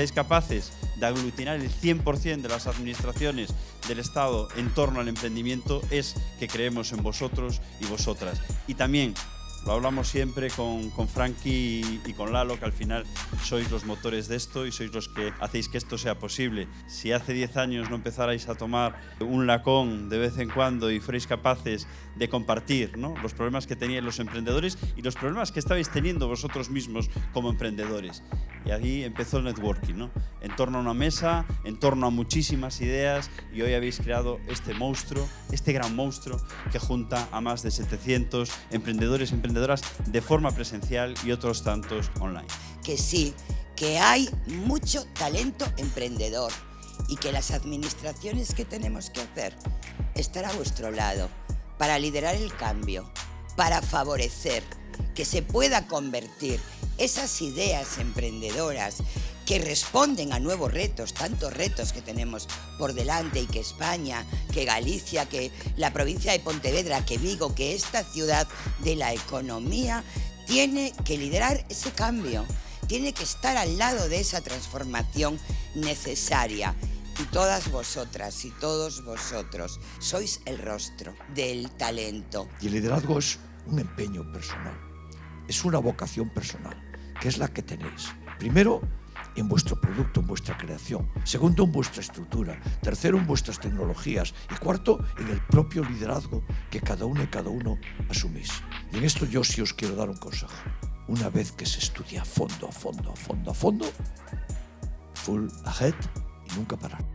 seáis capaces de aglutinar el 100% de las administraciones del Estado en torno al emprendimiento, es que creemos en vosotros y vosotras. Y también lo hablamos siempre con, con Frankie y, con Lalo, que al final sois los motores de esto y sois los que hacéis que esto sea posible. Si hace 10 años no empezarais a tomar un lacón de vez en cuando y fuerais capaces de compartir ¿no? los problemas que tenían los emprendedores y los problemas que estabais teniendo vosotros mismos como emprendedores. Y ahí empezó el networking, ¿no? en torno a una mesa, en torno a muchísimas ideas y hoy habéis creado este monstruo, este gran monstruo que junta a más de 700 emprendedores, emprendedores de forma presencial y otros tantos online. Que sí, que hay mucho talento emprendedor y que las administraciones que tenemos que hacer estar a vuestro lado para liderar el cambio, para favorecer que se pueda convertir esas ideas emprendedoras que responden a nuevos retos, tantos retos que tenemos por delante y que España, que Galicia, que la provincia de Pontevedra, que Vigo, que esta ciudad de la economía tiene que liderar ese cambio, tiene que estar al lado de esa transformación necesaria. Y todas vosotras y todos vosotros sois el rostro del talento. Y el liderazgo es un empeño personal, es una vocación personal, que es la que tenéis. Primero, en vuestro producto, en vuestra creación. Segundo, en vuestra estructura. Tercero, en vuestras tecnologías. Y cuarto, en el propio liderazgo que cada uno y cada uno asumís. Y en esto yo sí os quiero dar un consejo. Una vez que se estudia a fondo, a fondo, a fondo, a fondo, full ahead y nunca parar.